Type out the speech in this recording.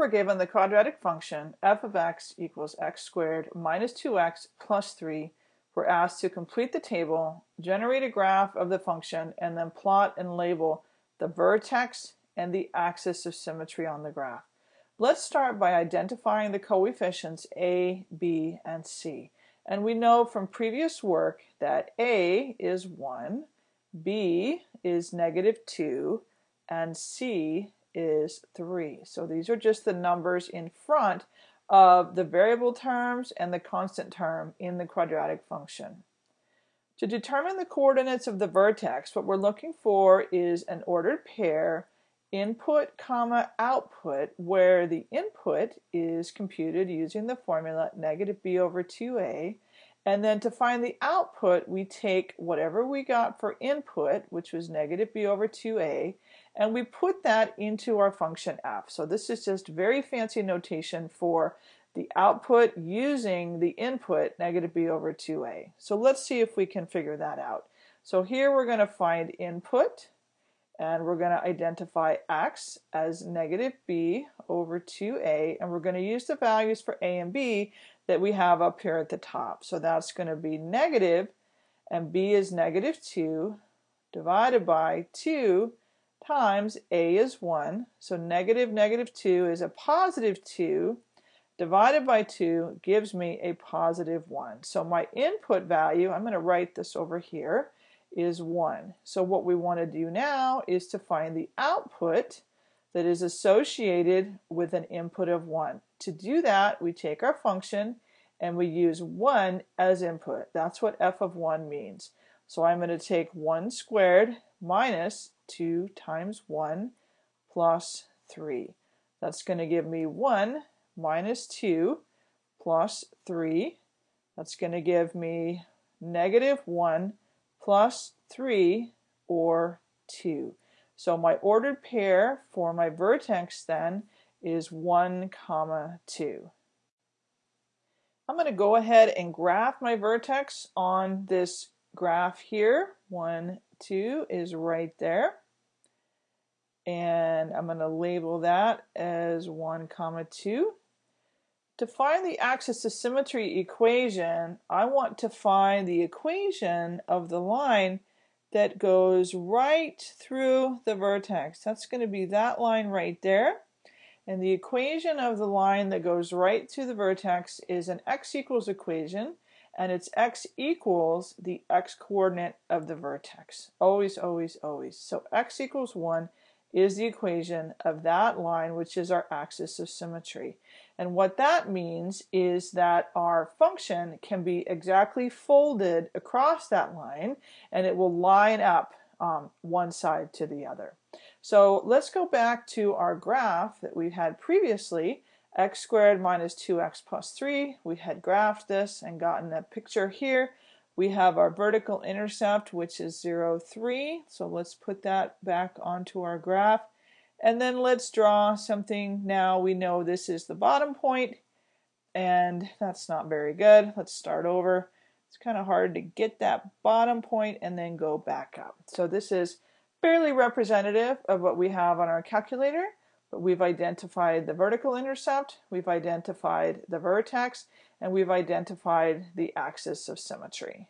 we're given the quadratic function f of x equals x squared minus 2x plus 3. We're asked to complete the table, generate a graph of the function, and then plot and label the vertex and the axis of symmetry on the graph. Let's start by identifying the coefficients a, b, and c. And we know from previous work that a is 1, b is negative 2, and c is 3. So these are just the numbers in front of the variable terms and the constant term in the quadratic function. To determine the coordinates of the vertex, what we're looking for is an ordered pair input comma output where the input is computed using the formula negative b over 2a and then to find the output we take whatever we got for input which was negative b over 2a and we put that into our function f. So this is just very fancy notation for the output using the input negative b over 2a. So let's see if we can figure that out. So here we're going to find input and we're going to identify x as negative b over 2a and we're going to use the values for a and b that we have up here at the top. So that's going to be negative and b is negative 2 divided by 2 times a is 1. So negative negative 2 is a positive 2 divided by 2 gives me a positive 1. So my input value, I'm going to write this over here, is 1. So what we want to do now is to find the output that is associated with an input of 1. To do that, we take our function and we use 1 as input. That's what f of 1 means. So I'm going to take 1 squared minus 2 times 1 plus 3. That's going to give me 1 minus 2 plus 3. That's going to give me negative 1 plus 3 or 2. So my ordered pair for my vertex then is 1 comma 2. I'm going to go ahead and graph my vertex on this graph here. 1, 2 is right there. And I'm going to label that as 1 comma 2. To find the axis of symmetry equation, I want to find the equation of the line that goes right through the vertex. That's going to be that line right there. And the equation of the line that goes right through the vertex is an x equals equation, and it's x equals the x coordinate of the vertex. Always, always, always. So x equals 1 is the equation of that line, which is our axis of symmetry. And what that means is that our function can be exactly folded across that line and it will line up um, one side to the other. So let's go back to our graph that we had previously, x squared minus 2x plus 3. We had graphed this and gotten a picture here. We have our vertical intercept, which is 0, 3. So let's put that back onto our graph. And then let's draw something. Now we know this is the bottom point, and that's not very good. Let's start over. It's kind of hard to get that bottom point and then go back up. So this is fairly representative of what we have on our calculator, but we've identified the vertical intercept, we've identified the vertex, and we've identified the axis of symmetry.